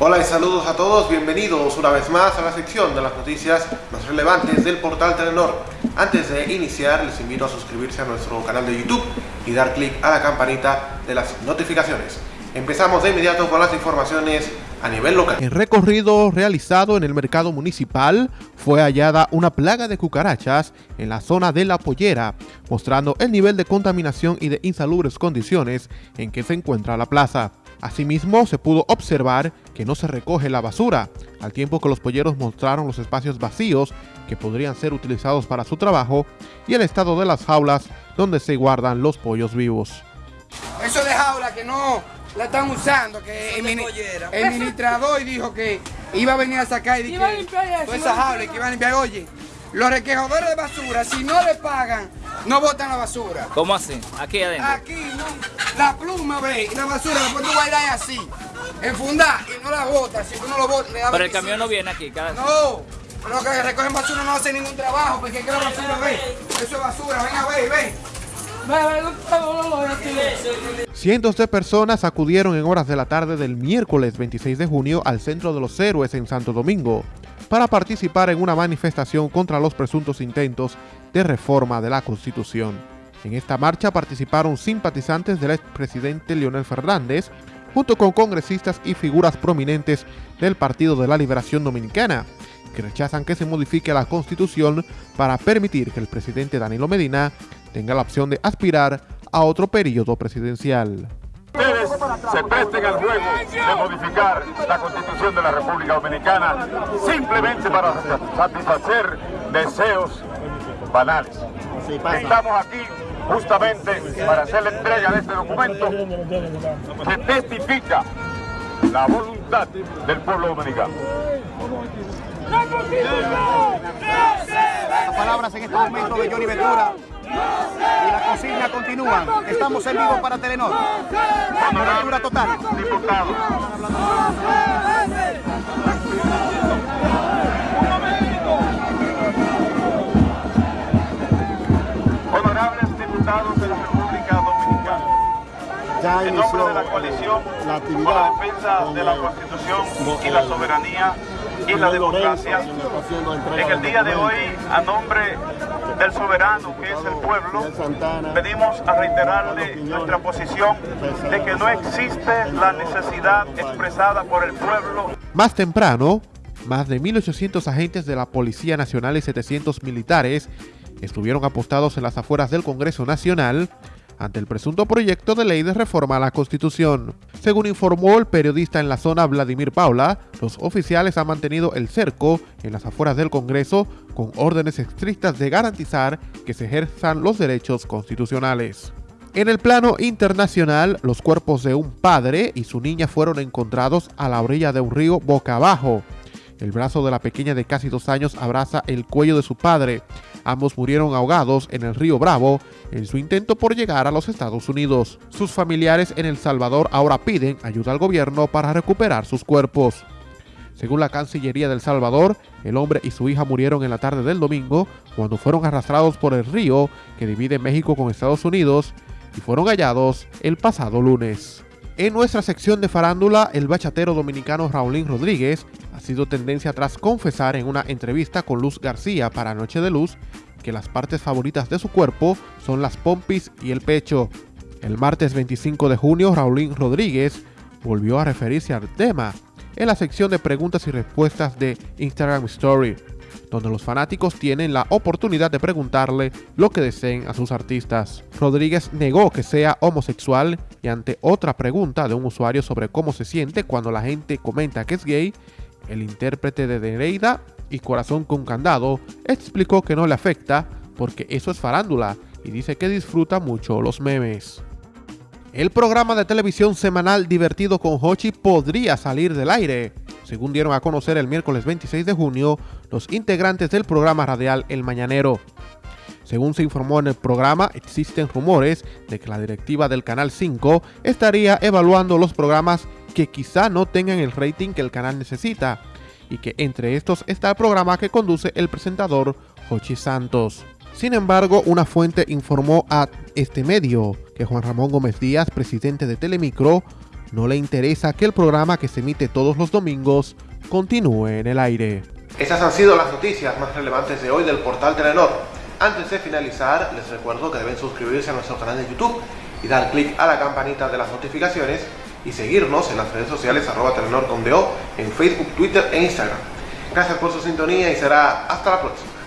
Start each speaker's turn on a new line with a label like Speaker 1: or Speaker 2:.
Speaker 1: Hola y saludos a todos, bienvenidos una vez más a la sección de las noticias más relevantes del portal Telenor. Antes de iniciar, les invito a suscribirse a nuestro canal de YouTube y dar clic a la campanita de las notificaciones. Empezamos de inmediato con las informaciones a nivel local.
Speaker 2: En recorrido realizado en el mercado municipal, fue hallada una plaga de cucarachas en la zona de La Pollera, mostrando el nivel de contaminación y de insalubres condiciones en que se encuentra la plaza. Asimismo, se pudo observar que no se recoge la basura, al tiempo que los polleros mostraron los espacios vacíos que podrían ser utilizados para su trabajo y el estado de las jaulas donde se guardan los pollos vivos.
Speaker 3: Eso de jaula que no la están usando, que el, administrador dijo que iba a venir a sacar y que toda esa jaula que iba a limpiar. Oye, los requejadores de basura, si no le pagan, no botan la basura.
Speaker 4: ¿Cómo así? Aquí adentro.
Speaker 3: Aquí, no. La pluma, ve, y la basura después tú bailas así, enfundar y no la botas. Si tú no lo botas, le da
Speaker 4: Pero el camión no viene aquí, cada
Speaker 3: No. Los que recogen basura no hacen ningún trabajo, porque es que la basura, ve, eso es basura, ven a ver, ve.
Speaker 2: Cientos de personas acudieron en horas de la tarde del miércoles 26 de junio al Centro de los Héroes en Santo Domingo para participar en una manifestación contra los presuntos intentos de reforma de la Constitución. En esta marcha participaron simpatizantes del expresidente Leonel Fernández, junto con congresistas y figuras prominentes del Partido de la Liberación Dominicana, que rechazan que se modifique la Constitución para permitir que el presidente Danilo Medina tenga la opción de aspirar a otro periodo presidencial
Speaker 5: se presten al juego de modificar la Constitución de la República Dominicana simplemente para satisfacer deseos banales. Estamos aquí justamente para hacer la entrega de este documento que testifica la voluntad del pueblo dominicano.
Speaker 6: Las palabras en este momento de Johnny Ventura y la consigna continúa. Estamos en vivo para Telenor. Cobertura total.
Speaker 5: Diputado. Honorables diputados de la República Dominicana. En nombre de la coalición por la defensa de la Constitución y la soberanía y la democracia, en el día de hoy, a nombre del soberano que es el pueblo, venimos a reiterarle nuestra posición de que no existe la necesidad expresada por el pueblo.
Speaker 2: Más temprano, más de 1.800 agentes de la Policía Nacional y 700 militares estuvieron apostados en las afueras del Congreso Nacional ante el presunto proyecto de ley de reforma a la Constitución. Según informó el periodista en la zona Vladimir Paula, los oficiales han mantenido el cerco en las afueras del Congreso con órdenes estrictas de garantizar que se ejerzan los derechos constitucionales. En el plano internacional, los cuerpos de un padre y su niña fueron encontrados a la orilla de un río boca abajo. El brazo de la pequeña de casi dos años abraza el cuello de su padre. Ambos murieron ahogados en el río Bravo en su intento por llegar a los Estados Unidos. Sus familiares en El Salvador ahora piden ayuda al gobierno para recuperar sus cuerpos. Según la Cancillería del Salvador, el hombre y su hija murieron en la tarde del domingo cuando fueron arrastrados por el río que divide México con Estados Unidos y fueron hallados el pasado lunes. En nuestra sección de farándula, el bachatero dominicano Raulín Rodríguez ha sido tendencia tras confesar en una entrevista con Luz García para Noche de Luz que las partes favoritas de su cuerpo son las pompis y el pecho. El martes 25 de junio, Raulín Rodríguez volvió a referirse al tema en la sección de preguntas y respuestas de Instagram Story, donde los fanáticos tienen la oportunidad de preguntarle lo que deseen a sus artistas. Rodríguez negó que sea homosexual y ante otra pregunta de un usuario sobre cómo se siente cuando la gente comenta que es gay, el intérprete de Dereida y Corazón con Candado explicó que no le afecta porque eso es farándula y dice que disfruta mucho los memes. El programa de televisión semanal Divertido con Hochi podría salir del aire. Según dieron a conocer el miércoles 26 de junio, los integrantes del programa radial El Mañanero. Según se informó en el programa, existen rumores de que la directiva del Canal 5 estaría evaluando los programas que quizá no tengan el rating que el canal necesita, y que entre estos está el programa que conduce el presentador Jochi Santos. Sin embargo, una fuente informó a este medio que Juan Ramón Gómez Díaz, presidente de Telemicro,
Speaker 7: no le interesa que el programa que se emite todos los domingos continúe en el aire.
Speaker 2: Estas han sido las noticias más relevantes de hoy del portal Telenor. Antes de finalizar, les recuerdo que deben suscribirse a nuestro canal de YouTube y dar clic a la campanita de las notificaciones y seguirnos en las redes sociales arroba Telenor en Facebook, Twitter e Instagram. Gracias por su sintonía y será hasta la próxima.